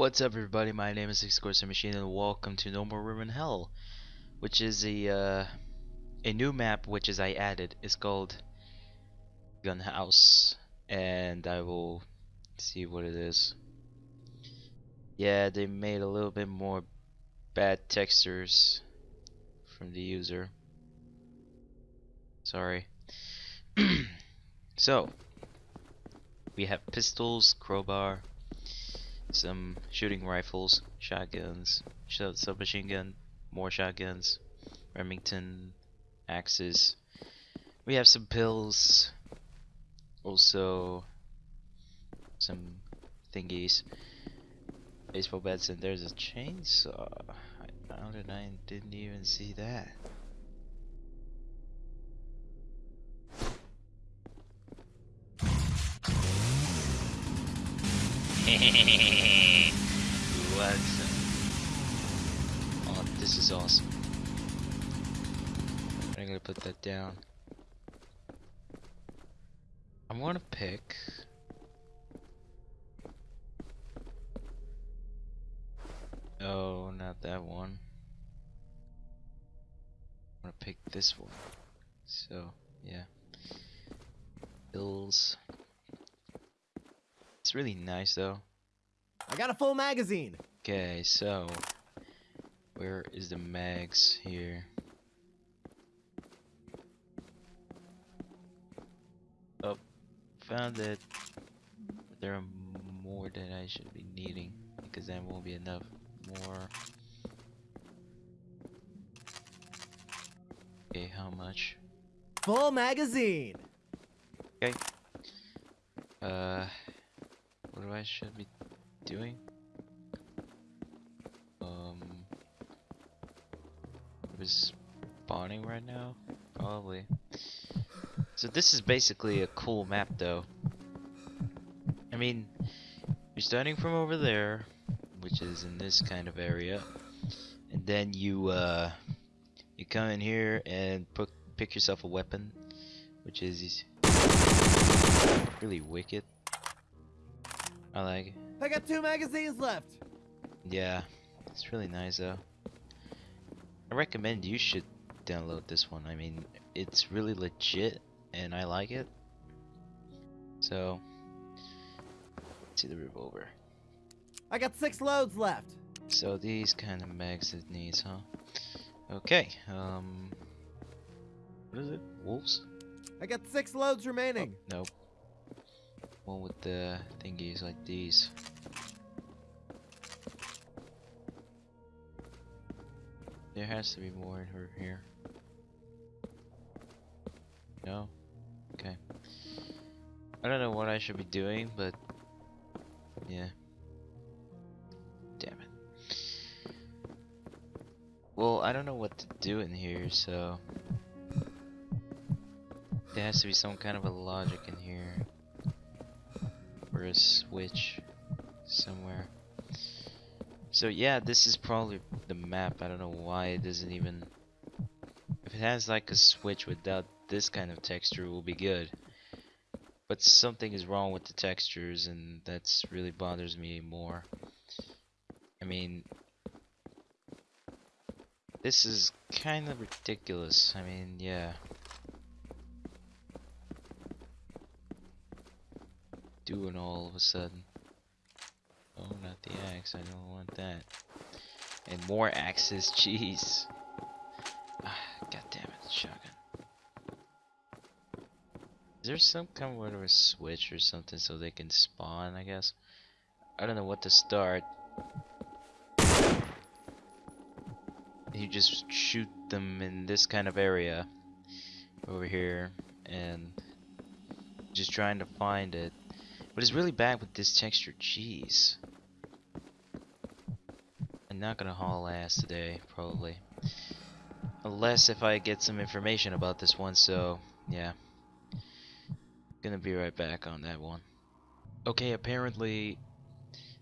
What's up everybody, my name is Excursion Machine and welcome to No More Room in Hell which is a uh, a new map which is I added. It's called Gun House and I will see what it is. Yeah, they made a little bit more bad textures from the user. Sorry. so, we have pistols, crowbar, some shooting rifles, shotguns, submachine gun, more shotguns, Remington axes. We have some pills, also some thingies, baseball bats, and there's a chainsaw. I found it, I didn't even see that. What's Oh, this is awesome. I'm gonna put that down. I want to pick. Oh, not that one. I want to pick this one. So, yeah. Bills. It's really nice though. I got a full magazine. Okay, so where is the mags here? Oh, found it. There are more that I should be needing because that won't be enough. More. Okay, how much? Full magazine. Okay. Uh, what do I should be doing? is spawning right now? Probably. So this is basically a cool map though. I mean, you're starting from over there, which is in this kind of area, and then you uh, you come in here and pick yourself a weapon, which is really wicked. I like it. I got two magazines left. Yeah, it's really nice though. I recommend you should download this one. I mean, it's really legit and I like it. So, see the revolver. I got six loads left. So these kind of mags it needs, huh? Okay, um, what is it? Wolves? I got six loads remaining. Oh, nope. One with the thingies like these. There has to be more in her here. No? Okay. I don't know what I should be doing, but yeah. Damn it. Well, I don't know what to do in here, so there has to be some kind of a logic in here. Or a switch somewhere. So yeah, this is probably the map. I don't know why it doesn't even... If it has like a switch without this kind of texture, will be good. But something is wrong with the textures and that's really bothers me more. I mean... This is kind of ridiculous. I mean, yeah. Doing all of a sudden. Oh, not the axe. I don't want that. And more axes. Jeez. Ah, God damn it, shotgun. Is there some kind of a switch or something so they can spawn? I guess. I don't know what to start. You just shoot them in this kind of area over here and just trying to find it. But it's really bad with this texture. Jeez not gonna haul ass today, probably. Unless if I get some information about this one, so yeah. Gonna be right back on that one. Okay, apparently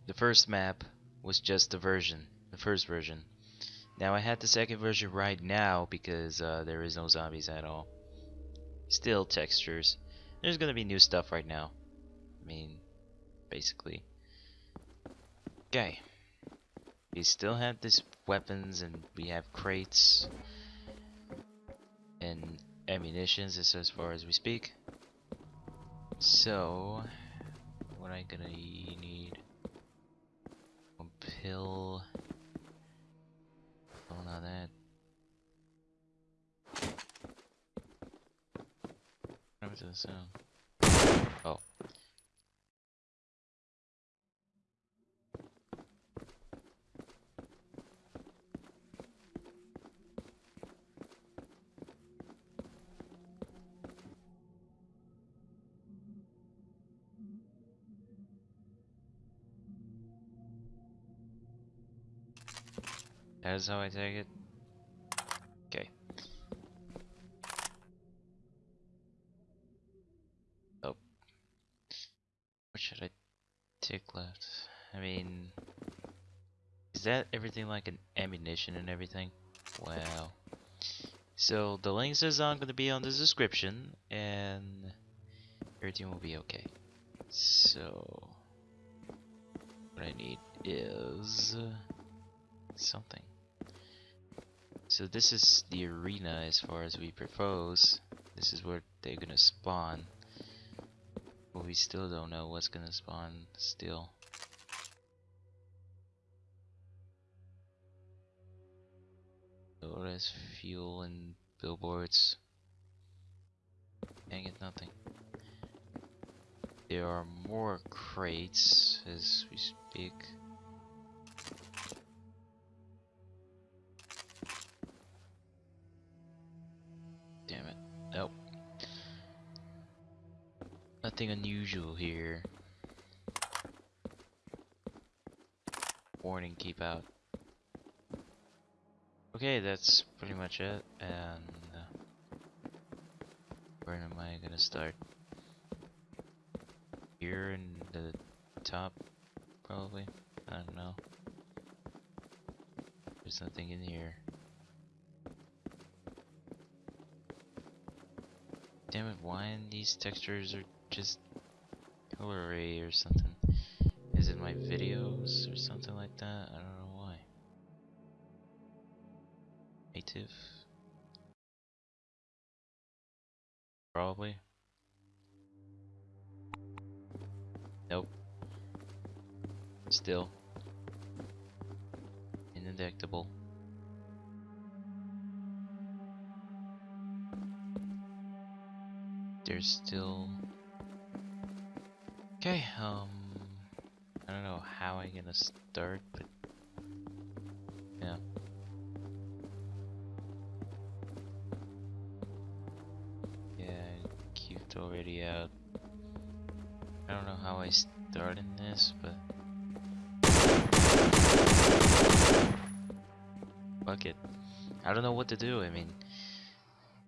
the first map was just the version, the first version. Now I had the second version right now because uh, there is no zombies at all. Still textures. There's gonna be new stuff right now. I mean, basically. Okay. We still have these weapons and we have crates and ammunitions as, far as we speak. So, what I gonna need? A pill. Oh, not that. Happened to the sound? That is how I take it. Okay. Oh. What should I take left? I mean, is that everything like an ammunition and everything? Wow. So the links is on going to be on the description, and everything will be okay. So what I need is something. So this is the arena as far as we propose. This is where they're gonna spawn. But we still don't know what's gonna spawn still. There's fuel and billboards. Can't get nothing. There are more crates as we speak. Nothing unusual here. Warning, keep out. Okay, that's pretty much it. And uh, where am I gonna start? Here in the top, probably. I don't know. There's nothing in here. Damn it, why in these textures are just colory or something? Is it my videos or something like that? I don't know why. Native? Probably. Nope. Still. Indetectable. There's still. Okay, um. I don't know how I'm gonna start, but. Yeah. Yeah, cubed already out. I don't know how I start in this, but. Fuck it. I don't know what to do. I mean,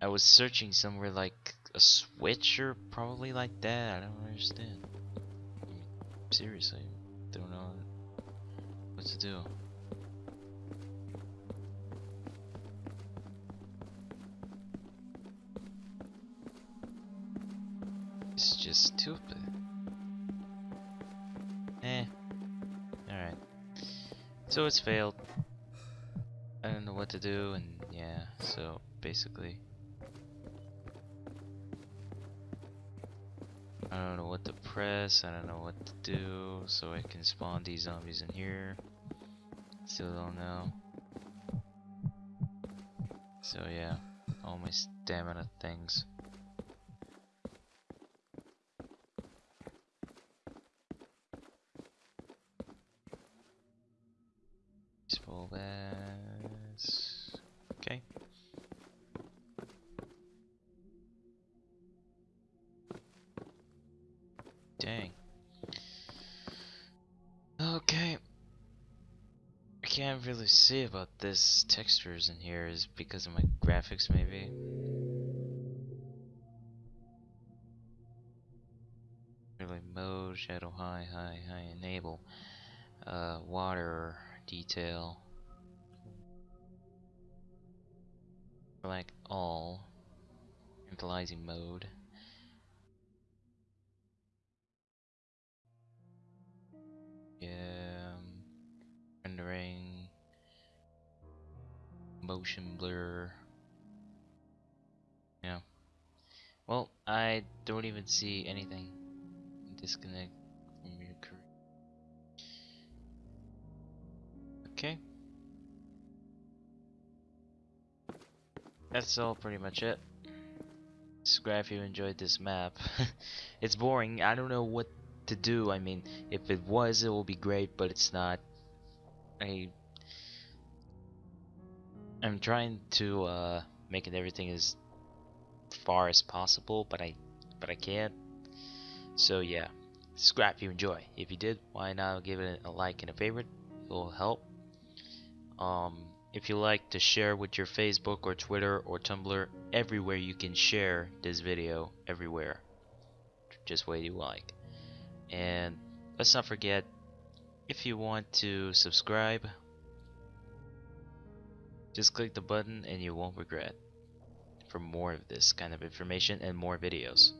I was searching somewhere like a switch or probably like that. I don't understand. Seriously, don't know what to do. It's just stupid. Eh. Alright. So it's failed. I don't know what to do, and yeah, so basically. I don't know what to press, I don't know what to do, so I can spawn these zombies in here. Still don't know. So yeah, all my stamina things. Can't really see about this textures in here is because of my graphics maybe. Really mode, shadow high, high, high, enable. Uh, water detail. Select all. Initializing mode. Motion blur. Yeah. Well, I don't even see anything. Disconnect from your career. Okay. That's all pretty much it. Subscribe if you enjoyed this map. it's boring. I don't know what to do. I mean, if it was, it will be great, but it's not. I I'm trying to uh, make it everything as far as possible, but I but I can't. So yeah, if you enjoy. If you did, why not give it a like and a favorite? It will help. Um, if you like to share with your Facebook or Twitter or Tumblr, everywhere you can share this video, everywhere. Just way you like. And let's not forget, if you want to subscribe, just click the button and you won't regret for more of this kind of information and more videos.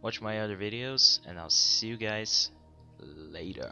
Watch my other videos and I'll see you guys later.